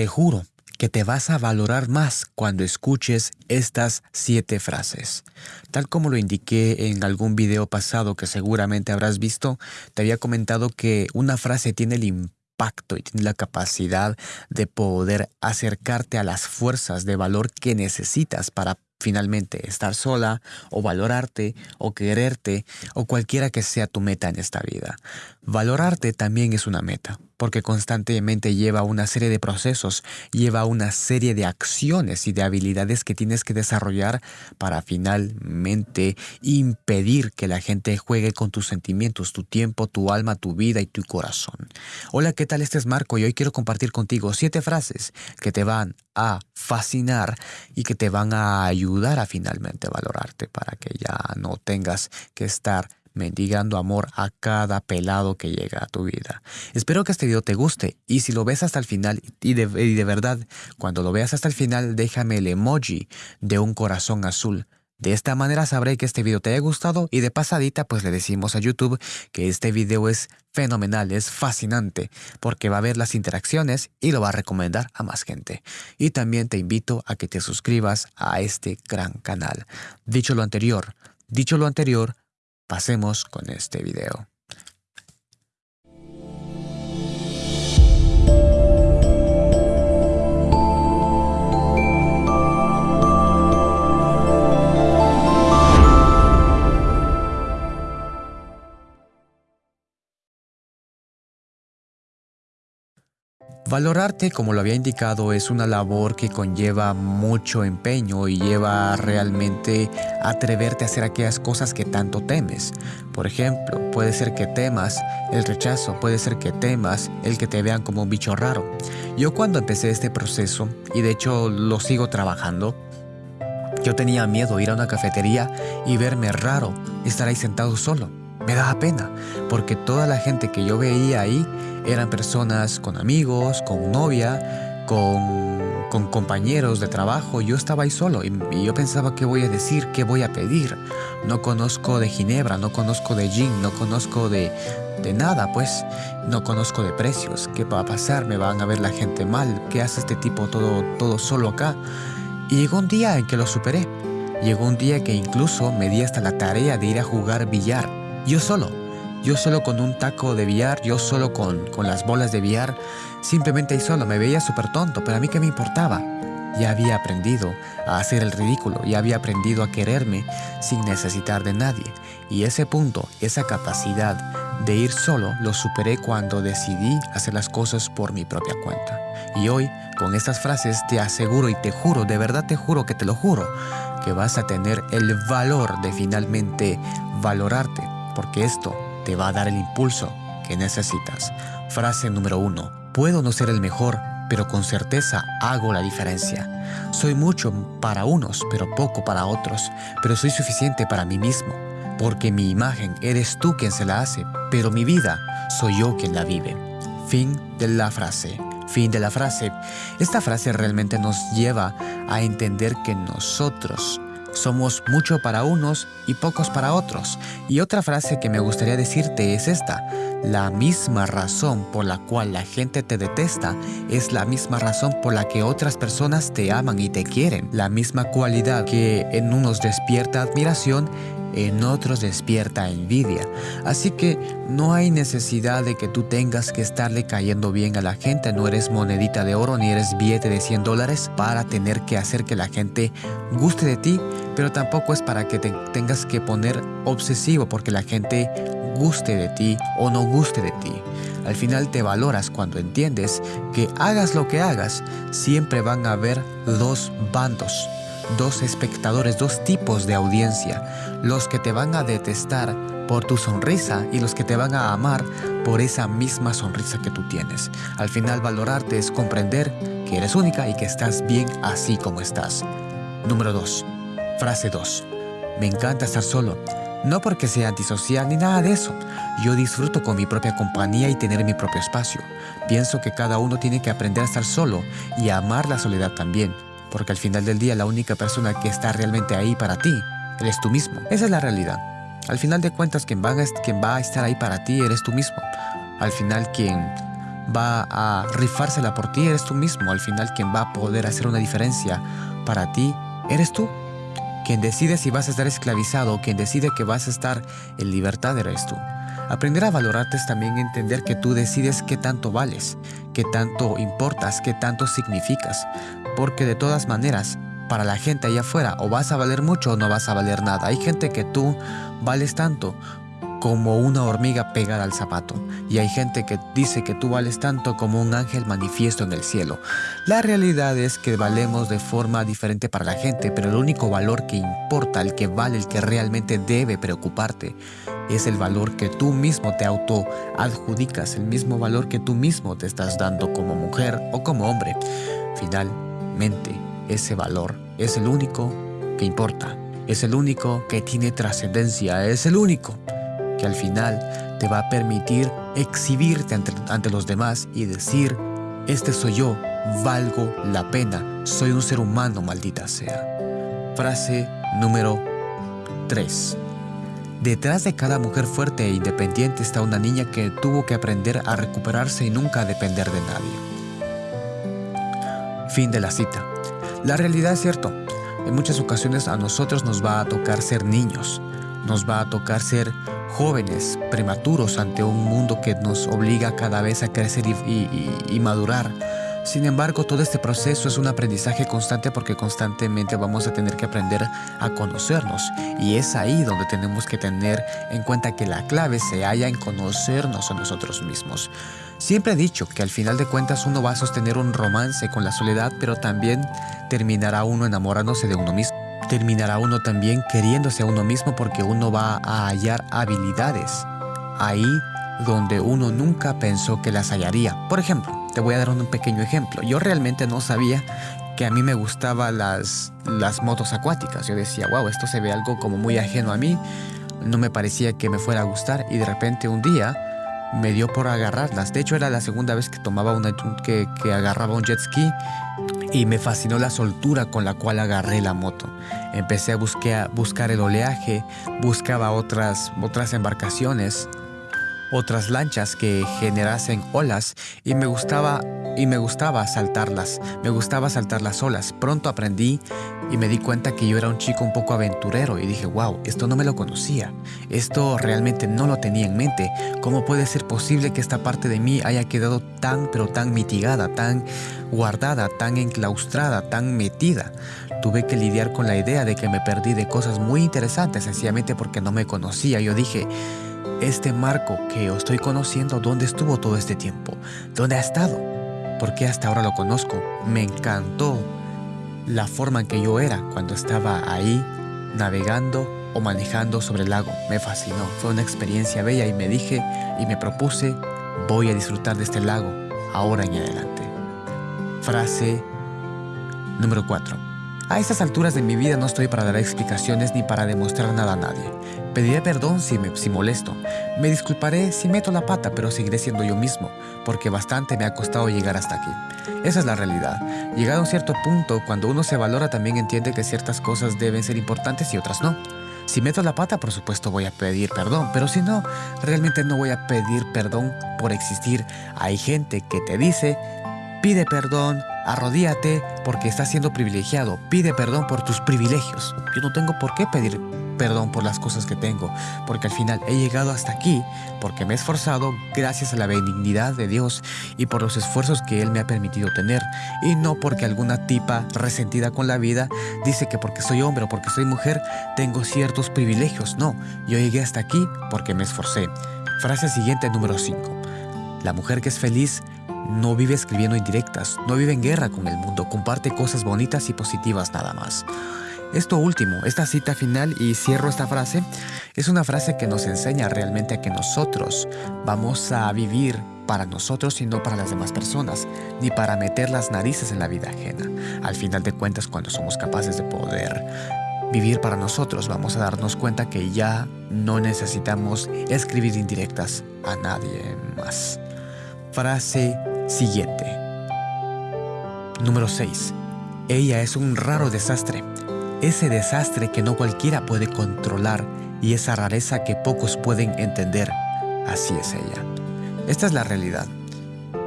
Te juro que te vas a valorar más cuando escuches estas siete frases. Tal como lo indiqué en algún video pasado que seguramente habrás visto, te había comentado que una frase tiene el impacto y tiene la capacidad de poder acercarte a las fuerzas de valor que necesitas para finalmente estar sola o valorarte o quererte o cualquiera que sea tu meta en esta vida. Valorarte también es una meta porque constantemente lleva una serie de procesos, lleva una serie de acciones y de habilidades que tienes que desarrollar para finalmente impedir que la gente juegue con tus sentimientos, tu tiempo, tu alma, tu vida y tu corazón. Hola, ¿qué tal? Este es Marco y hoy quiero compartir contigo siete frases que te van a fascinar y que te van a ayudar a finalmente valorarte para que ya no tengas que estar mendigando amor a cada pelado que llega a tu vida. Espero que este video te guste y si lo ves hasta el final y de, y de verdad cuando lo veas hasta el final déjame el emoji de un corazón azul. De esta manera sabré que este video te haya gustado y de pasadita pues le decimos a YouTube que este video es fenomenal, es fascinante, porque va a ver las interacciones y lo va a recomendar a más gente. Y también te invito a que te suscribas a este gran canal. Dicho lo anterior, dicho lo anterior, Pasemos con este video. Valorarte, como lo había indicado, es una labor que conlleva mucho empeño y lleva realmente atreverte a hacer aquellas cosas que tanto temes. Por ejemplo, puede ser que temas el rechazo, puede ser que temas el que te vean como un bicho raro. Yo cuando empecé este proceso, y de hecho lo sigo trabajando, yo tenía miedo ir a una cafetería y verme raro, estar ahí sentado solo. Me daba pena, porque toda la gente que yo veía ahí eran personas con amigos, con novia, con, compañeros de trabajo. Yo estaba ahí solo y, yo pensaba qué voy a decir, qué voy a pedir. No conozco de Ginebra, no conozco de gin, no conozco de, de nada, pues. No conozco de precios. ¿Qué va a pasar? ¿Me van a ver la gente mal? ¿Qué hace este tipo todo, todo solo acá? Y llegó un día en que lo superé. Llegó un día que incluso me di hasta la tarea de ir a jugar billar. Yo solo. Yo solo con un taco de billar, yo solo con, con las bolas de billar, simplemente ahí solo, me veía súper tonto, pero a mí qué me importaba. Ya había aprendido a hacer el ridículo, ya había aprendido a quererme sin necesitar de nadie. Y ese punto, esa capacidad de ir solo, lo superé cuando decidí hacer las cosas por mi propia cuenta. Y hoy, con estas frases, te aseguro y te juro, de verdad te juro que te lo juro, que vas a tener el valor de finalmente valorarte, porque esto te va a dar el impulso que necesitas. Frase número uno. Puedo no ser el mejor, pero con certeza hago la diferencia. Soy mucho para unos, pero poco para otros, pero soy suficiente para mí mismo, porque mi imagen eres tú quien se la hace, pero mi vida soy yo quien la vive. Fin de la frase. Fin de la frase. Esta frase realmente nos lleva a entender que nosotros somos mucho para unos y pocos para otros. Y otra frase que me gustaría decirte es esta. La misma razón por la cual la gente te detesta es la misma razón por la que otras personas te aman y te quieren. La misma cualidad que en unos despierta admiración en otros despierta envidia. Así que no hay necesidad de que tú tengas que estarle cayendo bien a la gente. No eres monedita de oro ni eres billete de 100 dólares para tener que hacer que la gente guste de ti, pero tampoco es para que te tengas que poner obsesivo porque la gente guste de ti o no guste de ti. Al final te valoras cuando entiendes que hagas lo que hagas, siempre van a haber dos bandos dos espectadores, dos tipos de audiencia, los que te van a detestar por tu sonrisa y los que te van a amar por esa misma sonrisa que tú tienes. Al final valorarte es comprender que eres única y que estás bien así como estás. Número 2. Frase 2. Me encanta estar solo. No porque sea antisocial ni nada de eso. Yo disfruto con mi propia compañía y tener mi propio espacio. Pienso que cada uno tiene que aprender a estar solo y a amar la soledad también porque al final del día la única persona que está realmente ahí para ti eres tú mismo. Esa es la realidad. Al final de cuentas, quien va, a, estar ahí para ti eres tú mismo. Al final, quien va a rifársela por ti, eres tú mismo. Al final quien va a poder hacer una diferencia para ti, eres tú. Quien decide si vas a estar esclavizado quien decide que vas a estar en libertad eres tú. Aprender a valorarte es también entender que tú decides qué tanto vales, qué tanto importas, qué tanto significas. Porque de todas maneras, para la gente allá afuera, o vas a valer mucho o no vas a valer nada. Hay gente que tú vales tanto como una hormiga pegada al zapato, y hay gente que dice que tú vales tanto como un ángel manifiesto en el cielo. La realidad es que valemos de forma diferente para la gente, pero el único valor que importa, el que vale, el que realmente debe preocuparte, es el valor que tú mismo te auto adjudicas, el mismo valor que tú mismo te estás dando como mujer o como hombre. Ese valor es el único que importa, es el único que tiene trascendencia, es el único que al final te va a permitir exhibirte ante, los demás y decir, este soy yo, valgo la pena, soy un ser humano, maldita sea. Frase número 3. Detrás de cada mujer fuerte e independiente está una niña que tuvo que aprender a recuperarse y nunca depender de nadie. Fin de la cita. La realidad es cierto, en muchas ocasiones a nosotros nos va a tocar ser niños, nos va a tocar ser jóvenes, prematuros ante un mundo que nos obliga cada vez a crecer y, madurar. Sin embargo, todo este proceso es un aprendizaje constante porque constantemente vamos a tener que aprender a conocernos. Y es ahí donde tenemos que tener en cuenta que la clave se halla en conocernos a nosotros mismos. Siempre he dicho que al final de cuentas uno va a sostener un romance con la soledad, pero también terminará uno enamorándose de uno mismo terminará uno también queriéndose a uno mismo porque uno va a hallar habilidades ahí donde uno nunca pensó que las hallaría. Por ejemplo, voy a dar un pequeño ejemplo. Yo realmente no sabía que a mí me gustaban las, las motos acuáticas. Yo decía, wow, esto se ve algo como muy ajeno a mí. No me parecía que me fuera a gustar y de repente un día me dio por agarrarlas. De hecho, era la segunda vez que tomaba una que, que agarraba un jet ski y me fascinó la soltura con la cual agarré la moto. Empecé a buscar, buscar el oleaje, buscaba otras, otras embarcaciones, otras lanchas que generasen olas y me gustaba y me gustaba saltarlas, me gustaba saltar las olas. Pronto aprendí y me di cuenta que yo era un chico un poco aventurero y dije, wow, esto no me lo conocía, esto realmente no lo tenía en mente. ¿Cómo puede ser posible que esta parte de mí haya quedado tan pero tan mitigada, tan guardada, tan enclaustrada, tan metida? Tuve que lidiar con la idea de que me perdí de cosas muy interesantes sencillamente porque no me conocía. Yo dije, este Marco que estoy conociendo, ¿dónde estuvo todo este tiempo? ¿Dónde ha estado? Porque hasta ahora lo conozco. Me encantó la forma en que yo era cuando estaba ahí navegando o manejando sobre el lago. Me fascinó. Fue una experiencia bella y me dije y me propuse, voy a disfrutar de este lago ahora en adelante. Frase número 4. A estas alturas de mi vida no estoy para dar explicaciones ni para demostrar nada a nadie. Pediré perdón si, me, si molesto. Me disculparé si meto la pata, pero seguiré siendo yo mismo, porque bastante me ha costado llegar hasta aquí. Esa es la realidad. Llegado a un cierto punto, cuando uno se valora también entiende que ciertas cosas deben ser importantes y otras no. Si meto la pata, por supuesto voy a pedir perdón, pero si no, realmente no voy a pedir perdón por existir. Hay gente que te dice, pide perdón, Arrodíate porque estás siendo privilegiado. Pide perdón por tus privilegios. Yo no tengo por qué pedir perdón por las cosas que tengo, porque al final he llegado hasta aquí porque me he esforzado gracias a la benignidad de Dios y por los esfuerzos que Él me ha permitido tener, y no porque alguna tipa resentida con la vida dice que porque soy hombre o porque soy mujer tengo ciertos privilegios. No, yo llegué hasta aquí porque me esforcé. Frase siguiente número 5. La mujer que es feliz no vive escribiendo indirectas, no vive en guerra con el mundo, comparte cosas bonitas y positivas nada más. Esto último, esta cita final y cierro esta frase, es una frase que nos enseña realmente a que nosotros vamos a vivir para nosotros y no para las demás personas, ni para meter las narices en la vida ajena. Al final de cuentas, cuando somos capaces de poder vivir para nosotros, vamos a darnos cuenta que ya no necesitamos escribir indirectas a nadie más. Frase siguiente. Número 6. Ella es un raro desastre. Ese desastre que no cualquiera puede controlar y esa rareza que pocos pueden entender. Así es ella. Esta es la realidad.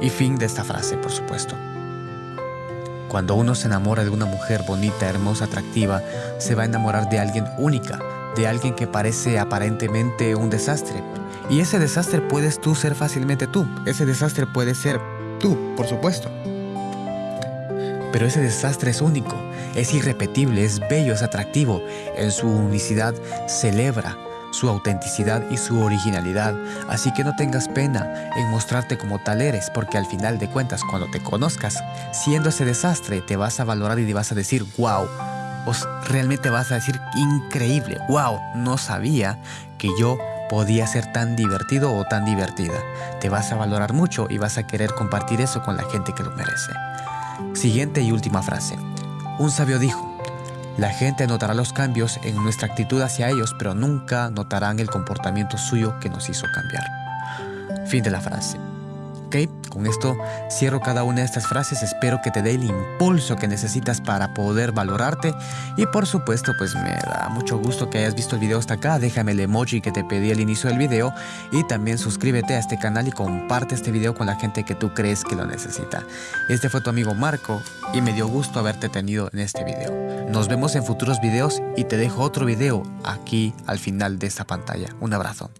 Y fin de esta frase, por supuesto. Cuando uno se enamora de una mujer bonita, hermosa, atractiva, se va a enamorar de alguien única, de alguien que parece aparentemente un desastre. Y ese desastre puedes tú ser fácilmente tú. Ese desastre puede ser tú, por supuesto. Pero ese desastre es único, es irrepetible, es bello, es atractivo. En su unicidad celebra su autenticidad y su originalidad, así que no tengas pena en mostrarte como tal eres, porque al final de cuentas cuando te conozcas, siendo ese desastre, te vas a valorar y te vas a decir, wow, o realmente vas a decir, increíble, wow, no sabía que yo podía ser tan divertido o tan divertida. Te vas a valorar mucho y vas a querer compartir eso con la gente que lo merece. Siguiente y última frase. Un sabio dijo, la gente notará los cambios en nuestra actitud hacia ellos, pero nunca notarán el comportamiento suyo que nos hizo cambiar. Fin de la frase. Con esto cierro cada una de estas frases, espero que te dé el impulso que necesitas para poder valorarte y por supuesto pues me da mucho gusto que hayas visto el video hasta acá, déjame el emoji que te pedí al inicio del video y también suscríbete a este canal y comparte este video con la gente que tú crees que lo necesita. Este fue tu amigo Marco y me dio gusto haberte tenido en este video. Nos vemos en futuros videos y te dejo otro video aquí al final de esta pantalla. Un abrazo.